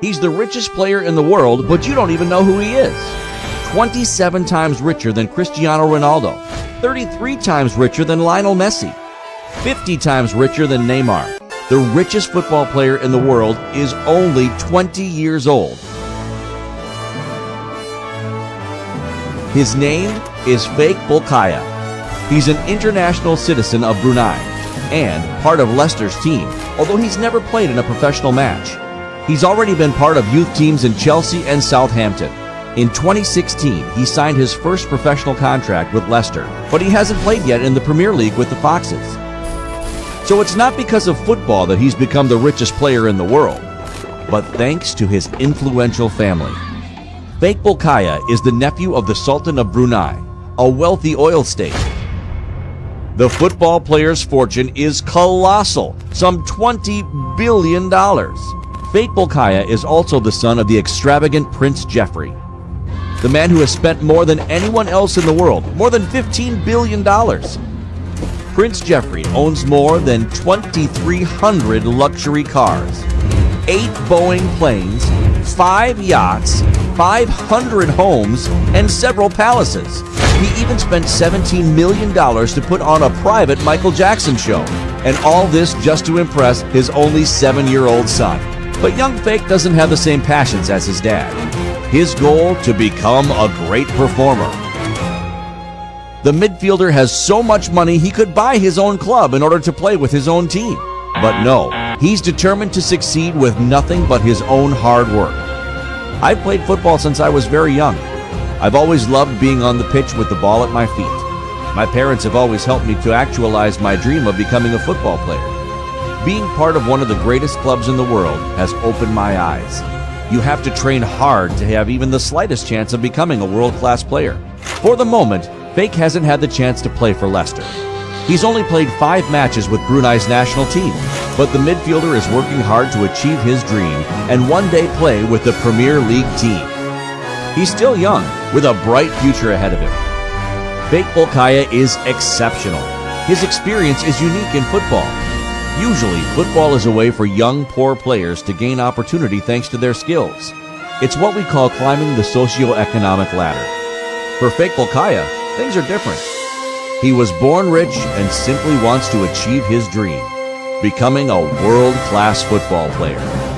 He's the richest player in the world, but you don't even know who he is. 27 times richer than Cristiano Ronaldo, 33 times richer than Lionel Messi, 50 times richer than Neymar. The richest football player in the world is only 20 years old. His name is Faiq Bolkiah. He's an international citizen of Brunei and part of Leicester's team, although he's never played in a professional match. He's already been part of youth teams in Chelsea and Southampton. In 2016, he signed his first professional contract with Leicester, but he hasn't played yet in the Premier League with the Foxes. So it's not because of football that he's become the richest player in the world, but thanks to his influential family. Faiq Bolkiah is the nephew of the Sultan of Brunei, a wealthy oil state. The football player's fortune is colossal, some $20 billion. Faiq Bolkiah is also the son of the extravagant Prince Jefri, the man who has spent more than anyone else in the world, more than $15 billion. Prince Jefri owns more than 2,300 luxury cars, eight Boeing planes, five yachts, 500 homes, and several palaces. He even spent $17 million to put on a private Michael Jackson show. And all this just to impress his only seven year old son. But young Faiq doesn't have the same passions as his dad. His goal to become a great performer. The midfielder has so much money he could buy his own club in order to play with his own team. But no, he's determined to succeed with nothing but his own hard work. I've played football since I was very young. I've always loved being on the pitch with the ball at my feet. My parents have always helped me to actualize my dream of becoming a football player. Being part of one of the greatest clubs in the world has opened my eyes. You have to train hard to have even the slightest chance of becoming a world class player. For the moment, Faiq hasn't had the chance to play for Leicester. He's only played five matches with Brunei's national team, but the midfielder is working hard to achieve his dream and one day play with the Premier League team. He's still young, with a bright future ahead of him. Faiq Bolkiah is exceptional. His experience is unique in football. Usually, football is a way for young, poor players to gain opportunity thanks to their skills. It's what we call climbing the socio-economic ladder. For Faiq Bolkiah, things are different. He was born rich and simply wants to achieve his dream, becoming a world-class football player.